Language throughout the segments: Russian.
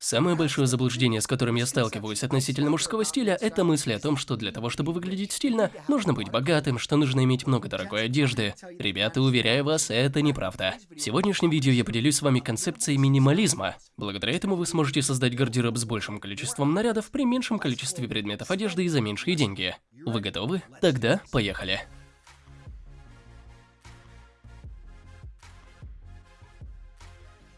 Самое большое заблуждение, с которым я сталкиваюсь относительно мужского стиля, это мысли о том, что для того, чтобы выглядеть стильно, нужно быть богатым, что нужно иметь много дорогой одежды. Ребята, уверяю вас, это неправда. В сегодняшнем видео я поделюсь с вами концепцией минимализма. Благодаря этому вы сможете создать гардероб с большим количеством нарядов при меньшем количестве предметов одежды и за меньшие деньги. Вы готовы? Тогда поехали.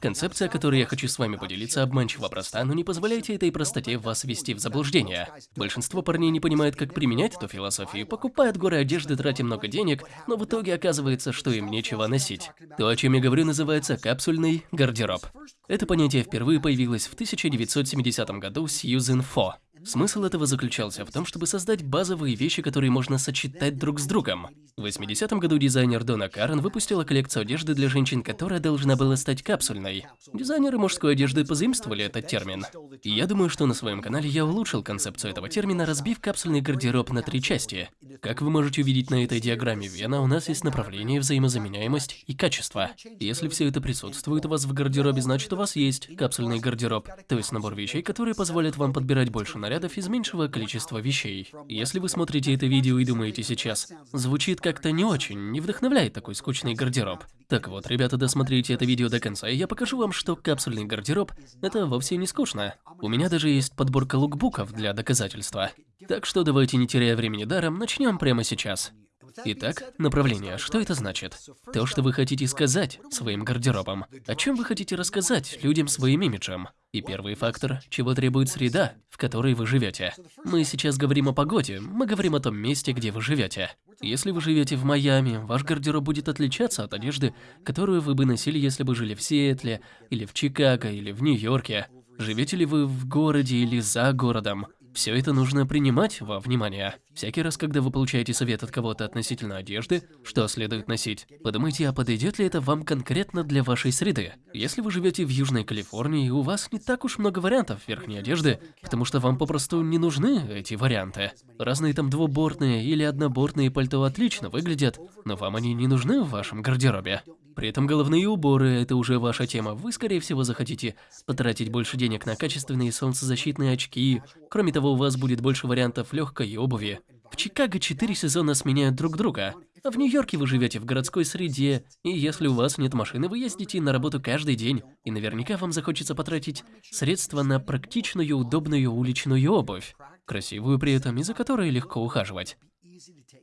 Концепция, о которой я хочу с вами поделиться, обманчиво проста, но не позволяйте этой простоте вас ввести в заблуждение. Большинство парней не понимает, как применять эту философию, покупают горы одежды, тратя много денег, но в итоге оказывается, что им нечего носить. То, о чем я говорю, называется капсульный гардероб. Это понятие впервые появилось в 1970 году Сьюзен Фо. Смысл этого заключался в том, чтобы создать базовые вещи, которые можно сочетать друг с другом. В 80-м году дизайнер Дона Карен выпустила коллекцию одежды для женщин, которая должна была стать капсульной. Дизайнеры мужской одежды позаимствовали этот термин. И я думаю, что на своем канале я улучшил концепцию этого термина, разбив капсульный гардероб на три части. Как вы можете увидеть на этой диаграмме Вена, у нас есть направление, взаимозаменяемость и качество. Если все это присутствует у вас в гардеробе, значит у вас есть капсульный гардероб, то есть набор вещей, которые позволят вам подбирать больше нарядов из меньшего количества вещей. Если вы смотрите это видео и думаете сейчас, звучит как-то не очень, не вдохновляет такой скучный гардероб. Так вот, ребята, досмотрите это видео до конца, и я покажу вам, что капсульный гардероб – это вовсе не скучно. У меня даже есть подборка лукбуков для доказательства. Так что давайте, не теряя времени даром, начнем прямо сейчас. Итак, направление. Что это значит? То, что вы хотите сказать своим гардеробом. О чем вы хотите рассказать людям своим имиджем. И первый фактор, чего требует среда, в которой вы живете. Мы сейчас говорим о погоде, мы говорим о том месте, где вы живете. Если вы живете в Майами, ваш гардероб будет отличаться от одежды, которую вы бы носили, если бы жили в Сиэтле, или в Чикаго, или в Нью-Йорке. Живете ли вы в городе или за городом? Все это нужно принимать во внимание. Всякий раз, когда вы получаете совет от кого-то относительно одежды, что следует носить, подумайте, а подойдет ли это вам конкретно для вашей среды. Если вы живете в Южной Калифорнии, у вас не так уж много вариантов верхней одежды, потому что вам попросту не нужны эти варианты. Разные там двубортные или однобортные пальто отлично выглядят, но вам они не нужны в вашем гардеробе. При этом головные уборы – это уже ваша тема. Вы, скорее всего, захотите потратить больше денег на качественные солнцезащитные очки. Кроме того, у вас будет больше вариантов легкой обуви. В Чикаго четыре сезона сменяют друг друга. А в Нью-Йорке вы живете в городской среде, и если у вас нет машины, вы ездите на работу каждый день, и наверняка вам захочется потратить средства на практичную, удобную уличную обувь, красивую при этом и за которой легко ухаживать.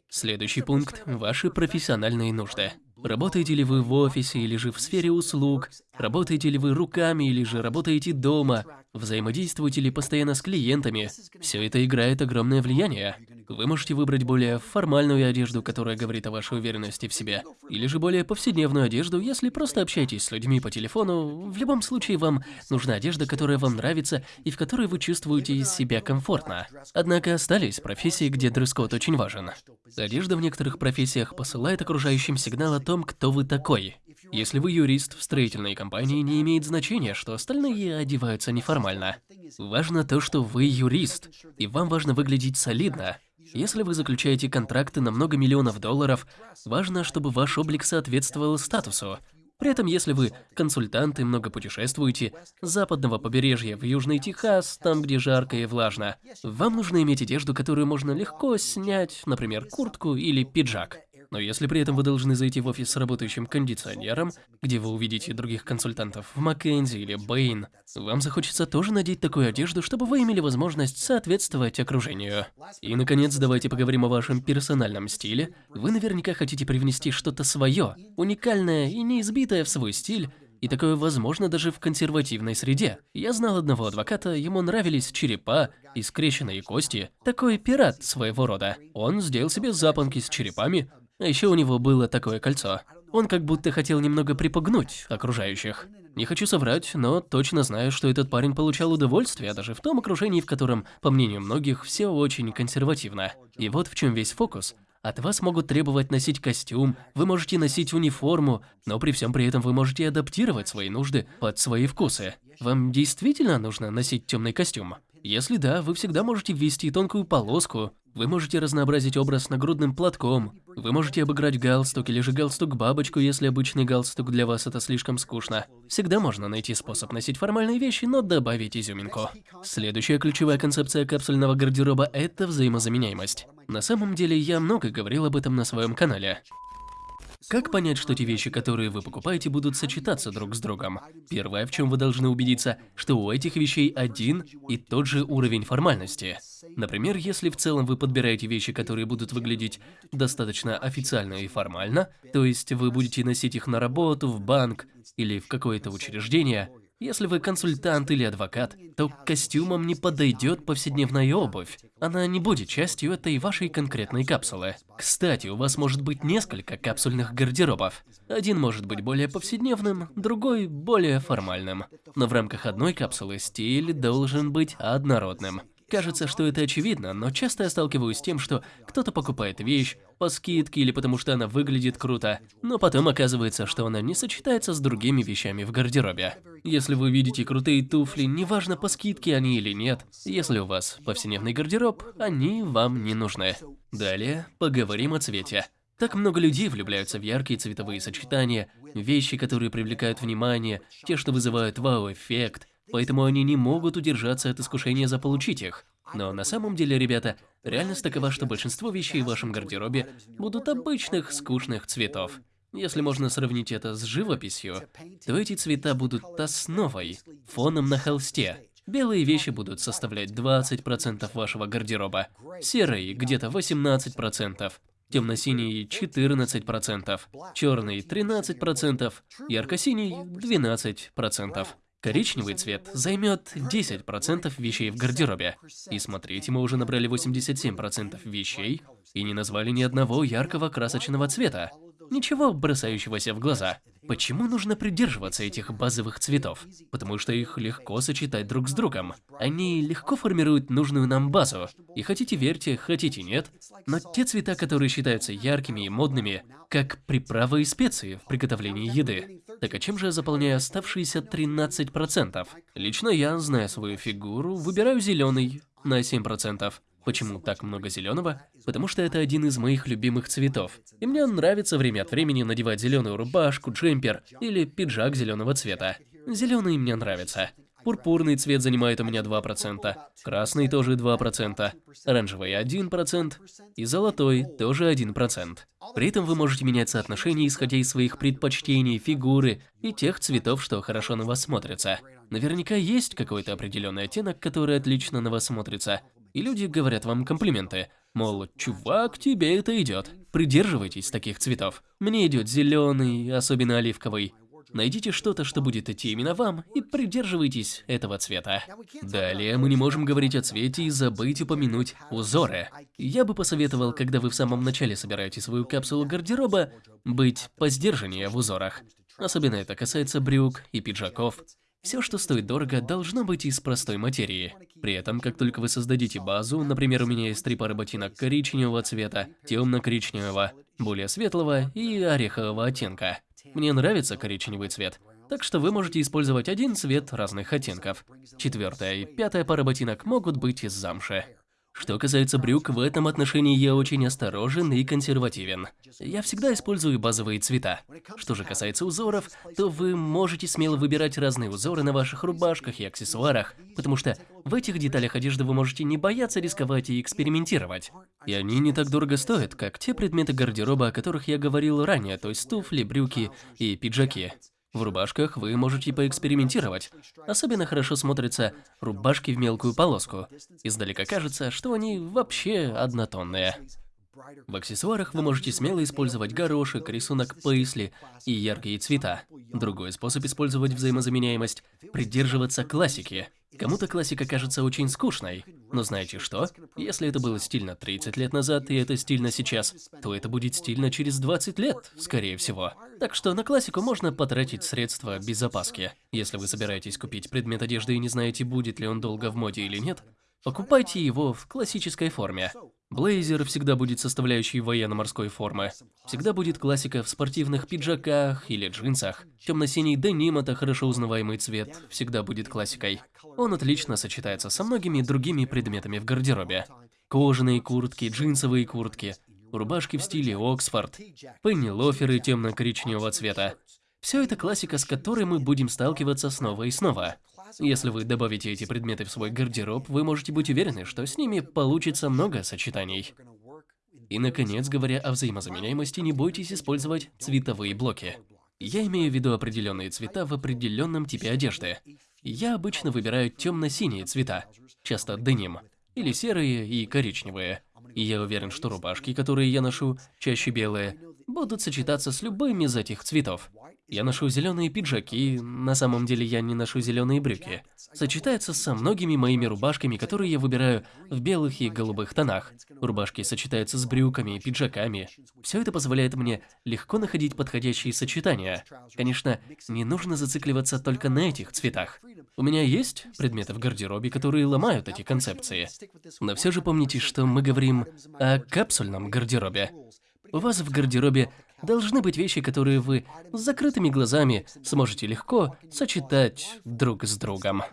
Следующий пункт – ваши профессиональные нужды. Работаете ли вы в офисе или же в сфере услуг? Работаете ли вы руками или же работаете дома? Взаимодействуете ли постоянно с клиентами? Все это играет огромное влияние. Вы можете выбрать более формальную одежду, которая говорит о вашей уверенности в себе, или же более повседневную одежду, если просто общаетесь с людьми по телефону. В любом случае, вам нужна одежда, которая вам нравится и в которой вы чувствуете себя комфортно. Однако остались профессии, где дресс-код очень важен. Одежда в некоторых профессиях посылает окружающим сигнал о том, кто вы такой. Если вы юрист в строительной компании, не имеет значения, что остальные одеваются неформально. Важно то, что вы юрист, и вам важно выглядеть солидно. Если вы заключаете контракты на много миллионов долларов, важно, чтобы ваш облик соответствовал статусу. При этом, если вы консультант и много путешествуете, с западного побережья в Южный Техас, там, где жарко и влажно, вам нужно иметь одежду, которую можно легко снять, например, куртку или пиджак. Но если при этом вы должны зайти в офис с работающим кондиционером, где вы увидите других консультантов в Маккензи или Бэйн, вам захочется тоже надеть такую одежду, чтобы вы имели возможность соответствовать окружению. И, наконец, давайте поговорим о вашем персональном стиле. Вы наверняка хотите привнести что-то свое, уникальное и неизбитое в свой стиль, и такое возможно даже в консервативной среде. Я знал одного адвоката, ему нравились черепа и скрещенные кости. Такой пират своего рода. Он сделал себе запонки с черепами, а еще у него было такое кольцо. Он как будто хотел немного припугнуть окружающих. Не хочу соврать, но точно знаю, что этот парень получал удовольствие даже в том окружении, в котором, по мнению многих, все очень консервативно. И вот в чем весь фокус. От вас могут требовать носить костюм, вы можете носить униформу, но при всем при этом вы можете адаптировать свои нужды под свои вкусы. Вам действительно нужно носить темный костюм? Если да, вы всегда можете ввести тонкую полоску Вы можете разнообразить образ нагрудным платком, вы можете обыграть галстук или же галстук-бабочку, если обычный галстук для вас это слишком скучно. Всегда можно найти способ носить формальные вещи, но добавить изюминку. Следующая ключевая концепция капсульного гардероба – это взаимозаменяемость. На самом деле, я много говорил об этом на своем канале. Как понять, что те вещи, которые вы покупаете, будут сочетаться друг с другом? Первое, в чем вы должны убедиться, что у этих вещей один и тот же уровень формальности. Например, если в целом вы подбираете вещи, которые будут выглядеть достаточно официально и формально, то есть вы будете носить их на работу, в банк или в какое-то учреждение, если вы консультант или адвокат, то к костюмам не подойдет повседневная обувь. Она не будет частью этой вашей конкретной капсулы. Кстати, у вас может быть несколько капсульных гардеробов. Один может быть более повседневным, другой более формальным. Но в рамках одной капсулы стиль должен быть однородным. Кажется, что это очевидно, но часто я сталкиваюсь с тем, что кто-то покупает вещь по скидке или потому что она выглядит круто, но потом оказывается, что она не сочетается с другими вещами в гардеробе. Если вы видите крутые туфли, неважно по скидке они или нет, если у вас повседневный гардероб, они вам не нужны. Далее поговорим о цвете. Так много людей влюбляются в яркие цветовые сочетания, вещи, которые привлекают внимание, те, что вызывают вау-эффект, поэтому они не могут удержаться от искушения заполучить их. Но на самом деле, ребята, реальность такова, что большинство вещей в вашем гардеробе будут обычных скучных цветов. Если можно сравнить это с живописью, то эти цвета будут основой, фоном на холсте. Белые вещи будут составлять 20% вашего гардероба, серые где-то 18%, темно-синий 14%, черный 13%, ярко-синий 12%. Коричневый цвет займет 10% вещей в гардеробе. И смотрите, мы уже набрали 87% вещей и не назвали ни одного яркого красочного цвета. Ничего бросающегося в глаза. Почему нужно придерживаться этих базовых цветов? Потому что их легко сочетать друг с другом. Они легко формируют нужную нам базу. И хотите верьте, хотите нет, но те цвета, которые считаются яркими и модными, как приправы и специи в приготовлении еды. Так а чем же я заполняю оставшиеся 13%? Лично я, зная свою фигуру, выбираю зеленый на 7%. Почему так много зеленого? Потому что это один из моих любимых цветов. И мне нравится время от времени надевать зеленую рубашку, джемпер или пиджак зеленого цвета. Зеленый мне нравится. Пурпурный цвет занимает у меня 2%, красный тоже 2%, оранжевый 1% и золотой тоже 1%. При этом вы можете менять соотношение, исходя из своих предпочтений, фигуры и тех цветов, что хорошо на вас смотрятся. Наверняка есть какой-то определенный оттенок, который отлично на вас смотрится, и люди говорят вам комплименты. Мол, чувак, тебе это идет. Придерживайтесь таких цветов. Мне идет зеленый, особенно оливковый. Найдите что-то, что будет идти именно вам, и придерживайтесь этого цвета. Далее мы не можем говорить о цвете и забыть упомянуть узоры. Я бы посоветовал, когда вы в самом начале собираете свою капсулу гардероба, быть посдержаннее в узорах. Особенно это касается брюк и пиджаков. Все, что стоит дорого, должно быть из простой материи. При этом, как только вы создадите базу, например, у меня есть три пары ботинок коричневого цвета, темно-коричневого, более светлого и орехового оттенка. Мне нравится коричневый цвет, так что вы можете использовать один цвет разных оттенков. Четвертая и пятая пара ботинок могут быть из замши. Что касается брюк, в этом отношении я очень осторожен и консервативен. Я всегда использую базовые цвета. Что же касается узоров, то вы можете смело выбирать разные узоры на ваших рубашках и аксессуарах, потому что в этих деталях одежды вы можете не бояться рисковать и экспериментировать. И они не так дорого стоят, как те предметы гардероба, о которых я говорил ранее, то есть туфли, брюки и пиджаки. В рубашках вы можете поэкспериментировать. Особенно хорошо смотрятся рубашки в мелкую полоску. Издалека кажется, что они вообще однотонные. В аксессуарах вы можете смело использовать горошек, рисунок пейсли и яркие цвета. Другой способ использовать взаимозаменяемость – придерживаться классики. Кому-то классика кажется очень скучной, но знаете что? Если это было стильно 30 лет назад и это стильно сейчас, то это будет стильно через 20 лет, скорее всего. Так что на классику можно потратить средства без опаски. Если вы собираетесь купить предмет одежды и не знаете, будет ли он долго в моде или нет, покупайте его в классической форме. Блейзер всегда будет составляющей военно-морской формы. Всегда будет классика в спортивных пиджаках или джинсах. Темно-синий деним – это хорошо узнаваемый цвет, всегда будет классикой. Он отлично сочетается со многими другими предметами в гардеробе. кожаные куртки, джинсовые куртки, рубашки в стиле Оксфорд, пенни-лоферы темно-коричневого цвета. Все это классика, с которой мы будем сталкиваться снова и снова. Если вы добавите эти предметы в свой гардероб, вы можете быть уверены, что с ними получится много сочетаний. И, наконец, говоря о взаимозаменяемости, не бойтесь использовать цветовые блоки. Я имею в виду определенные цвета в определенном типе одежды. Я обычно выбираю темно-синие цвета, часто деним, или серые и коричневые. И я уверен, что рубашки, которые я ношу, чаще белые, будут сочетаться с любым из этих цветов. Я ношу зеленые пиджаки, на самом деле я не ношу зеленые брюки. Сочетается со многими моими рубашками, которые я выбираю в белых и голубых тонах. Рубашки сочетаются с брюками, пиджаками. Все это позволяет мне легко находить подходящие сочетания. Конечно, не нужно зацикливаться только на этих цветах. У меня есть предметы в гардеробе, которые ломают эти концепции. Но все же помните, что мы говорим о капсульном гардеробе. У вас в гардеробе должны быть вещи, которые вы с закрытыми глазами сможете легко сочетать друг с другом.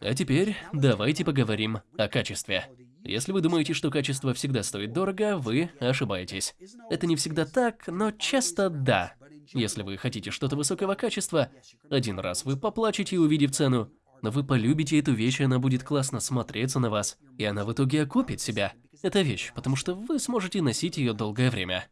А теперь давайте поговорим о качестве. Если вы думаете, что качество всегда стоит дорого, вы ошибаетесь. Это не всегда так, но часто да. Если вы хотите что-то высокого качества, один раз вы поплачете, увидев цену, но вы полюбите эту вещь, и она будет классно смотреться на вас, и она в итоге окупит себя. Это вещь, потому что вы сможете носить ее долгое время.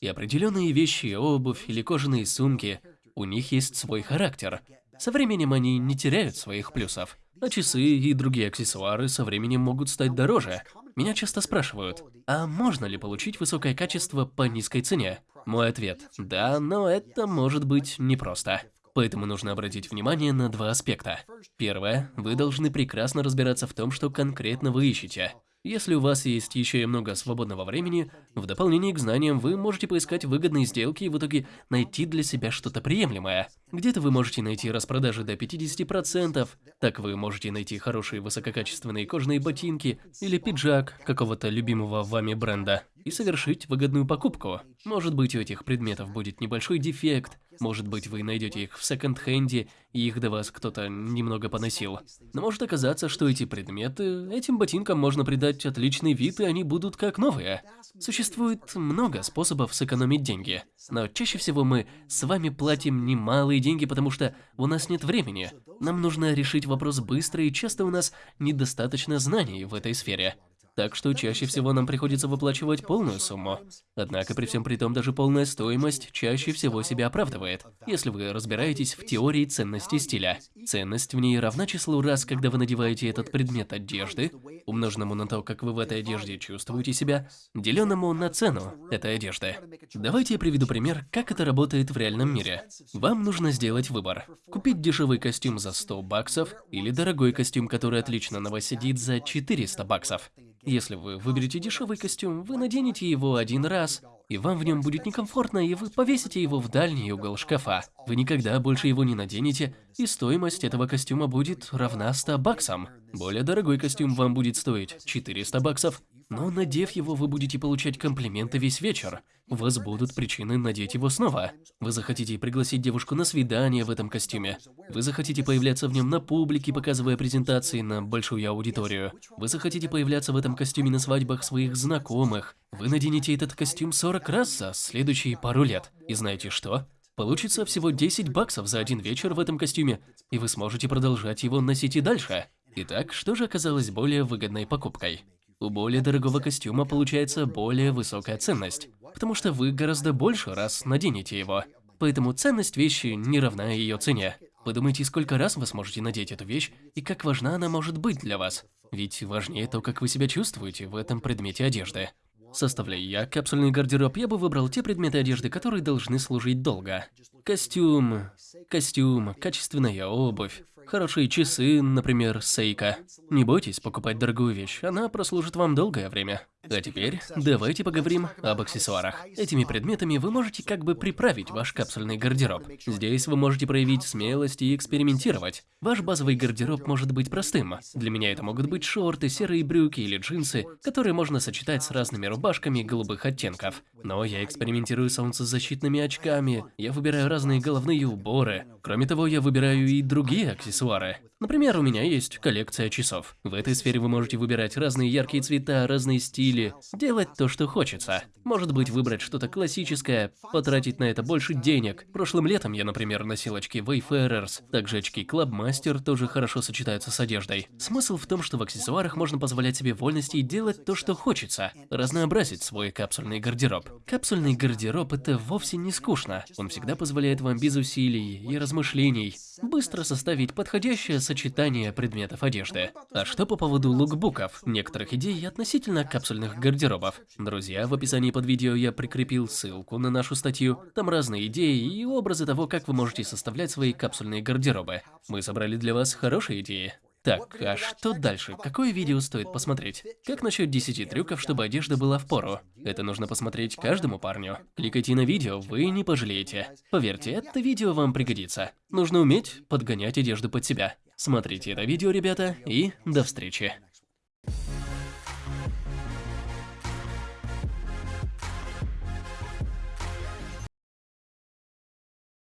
И определенные вещи, обувь или кожаные сумки, у них есть свой характер. Со временем они не теряют своих плюсов. А часы и другие аксессуары со временем могут стать дороже. Меня часто спрашивают, а можно ли получить высокое качество по низкой цене? Мой ответ – да, но это может быть непросто. Поэтому нужно обратить внимание на два аспекта. Первое, вы должны прекрасно разбираться в том, что конкретно вы ищете. Если у вас есть еще и много свободного времени, в дополнение к знаниям вы можете поискать выгодные сделки и в итоге найти для себя что-то приемлемое. Где-то вы можете найти распродажи до 50%, так вы можете найти хорошие высококачественные кожаные ботинки или пиджак какого-то любимого вами бренда и совершить выгодную покупку. Может быть у этих предметов будет небольшой дефект, может быть, вы найдете их в секонд-хенде, и их до вас кто-то немного поносил. Но может оказаться, что эти предметы, этим ботинкам можно придать отличный вид, и они будут как новые. Существует много способов сэкономить деньги. Но чаще всего мы с вами платим немалые деньги, потому что у нас нет времени. Нам нужно решить вопрос быстро, и часто у нас недостаточно знаний в этой сфере так что чаще всего нам приходится выплачивать полную сумму. Однако при всем при том даже полная стоимость чаще всего себя оправдывает, если вы разбираетесь в теории ценности стиля. Ценность в ней равна числу раз, когда вы надеваете этот предмет одежды, умноженному на то, как вы в этой одежде чувствуете себя, деленному на цену этой одежды. Давайте я приведу пример, как это работает в реальном мире. Вам нужно сделать выбор. Купить дешевый костюм за 100 баксов или дорогой костюм, который отлично на вас сидит за 400 баксов. Если вы выберете дешевый костюм, вы наденете его один раз, и вам в нем будет некомфортно, и вы повесите его в дальний угол шкафа. Вы никогда больше его не наденете, и стоимость этого костюма будет равна 100 баксам. Более дорогой костюм вам будет стоить 400 баксов, но надев его, вы будете получать комплименты весь вечер. У вас будут причины надеть его снова. Вы захотите пригласить девушку на свидание в этом костюме. Вы захотите появляться в нем на публике, показывая презентации на большую аудиторию. Вы захотите появляться в этом костюме на свадьбах своих знакомых. Вы наденете этот костюм 40 раз за следующие пару лет. И знаете что? Получится всего 10 баксов за один вечер в этом костюме, и вы сможете продолжать его носить и дальше. Итак, что же оказалось более выгодной покупкой? У более дорогого костюма получается более высокая ценность, потому что вы гораздо больше раз наденете его. Поэтому ценность вещи не равна ее цене. Подумайте, сколько раз вы сможете надеть эту вещь и как важна она может быть для вас. Ведь важнее то, как вы себя чувствуете в этом предмете одежды. Составляя я капсульный гардероб, я бы выбрал те предметы одежды, которые должны служить долго. Костюм, костюм, качественная обувь, Хорошие часы, например, Сейка. Не бойтесь покупать дорогую вещь, она прослужит вам долгое время. А теперь давайте поговорим об аксессуарах. Этими предметами вы можете как бы приправить ваш капсульный гардероб. Здесь вы можете проявить смелость и экспериментировать. Ваш базовый гардероб может быть простым. Для меня это могут быть шорты, серые брюки или джинсы, которые можно сочетать с разными рубашками голубых оттенков. Но я экспериментирую с солнцезащитными очками, я выбираю разные головные уборы. Кроме того, я выбираю и другие аксессуары. suoraan. Например, у меня есть коллекция часов. В этой сфере вы можете выбирать разные яркие цвета, разные стили, делать то, что хочется. Может быть, выбрать что-то классическое, потратить на это больше денег. Прошлым летом я, например, носил очки Wayfarers, также очки Clubmaster тоже хорошо сочетаются с одеждой. Смысл в том, что в аксессуарах можно позволять себе вольности и делать то, что хочется, разнообразить свой капсульный гардероб. Капсульный гардероб – это вовсе не скучно. Он всегда позволяет вам без усилий и размышлений быстро составить подходящее сочетание предметов одежды. А что по поводу лукбуков, некоторых идей относительно капсульных гардеробов? Друзья, в описании под видео я прикрепил ссылку на нашу статью. Там разные идеи и образы того, как вы можете составлять свои капсульные гардеробы. Мы собрали для вас хорошие идеи. Так, а что дальше? Какое видео стоит посмотреть? Как насчет 10 трюков, чтобы одежда была в пору? Это нужно посмотреть каждому парню. Кликайте на видео, вы не пожалеете. Поверьте, это видео вам пригодится. Нужно уметь подгонять одежду под себя. Смотрите это видео, ребята, и до встречи.